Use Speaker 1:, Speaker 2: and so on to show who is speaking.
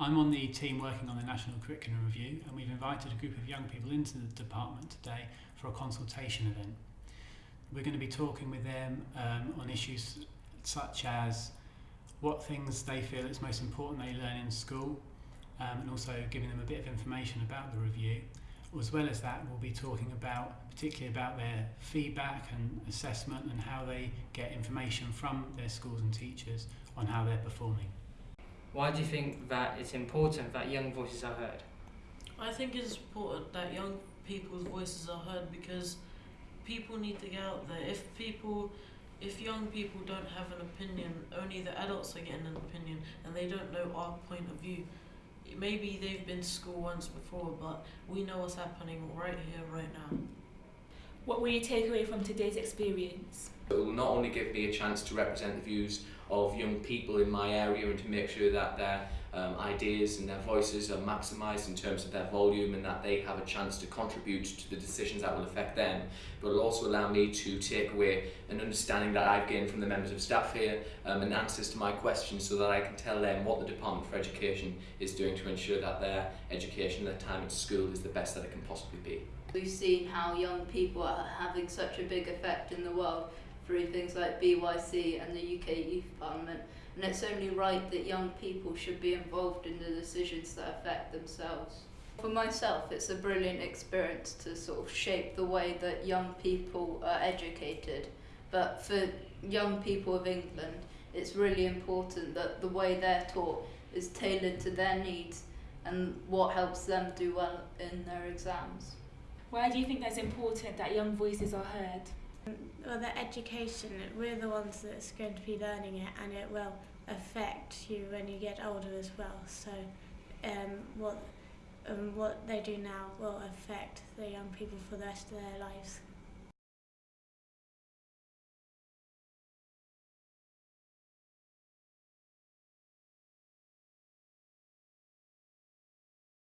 Speaker 1: I'm on the team working on the National Curriculum Review and we've invited a group of young people into the department today for a consultation event. We're going to be talking with them um, on issues such as what things they feel it's most important they learn in school um, and also giving them a bit of information about the review. As well as that, we'll be talking about particularly about their feedback and assessment and how they get information from their schools and teachers on how they're performing.
Speaker 2: Why do you think that it's important that young voices are heard?
Speaker 3: I think it's important that young people's voices are heard because people need to get out there. If people, if young people don't have an opinion, only the adults are getting an opinion and they don't know our point of view. Maybe they've been to school once before, but we know what's happening right here, right now.
Speaker 4: What will you take away from today's experience?
Speaker 5: It will not only give me a chance to represent the views of young people in my area and to make sure that their um, ideas and their voices are maximised in terms of their volume and that they have a chance to contribute to the decisions that will affect them, but it will also allow me to take away an understanding that I've gained from the members of staff here um, and answers to my questions so that I can tell them what the Department for Education is doing to ensure that their education, their time at school is the best that it can possibly be.
Speaker 6: We've seen how young people are having such a big effect in the world through things like BYC and the UK Youth Parliament and it's only right that young people should be involved in the decisions that affect themselves. For myself, it's a brilliant experience to sort of shape the way that young people are educated. But for young people of England, it's really important that the way they're taught is tailored to their needs and what helps them do well in their exams.
Speaker 4: Why do you think that's important that young voices are heard?
Speaker 7: Well, the education, we're the ones that's going to be learning it and it will affect you when you get older as well. So um, what, um, what they do now will affect the young people for the rest of their lives.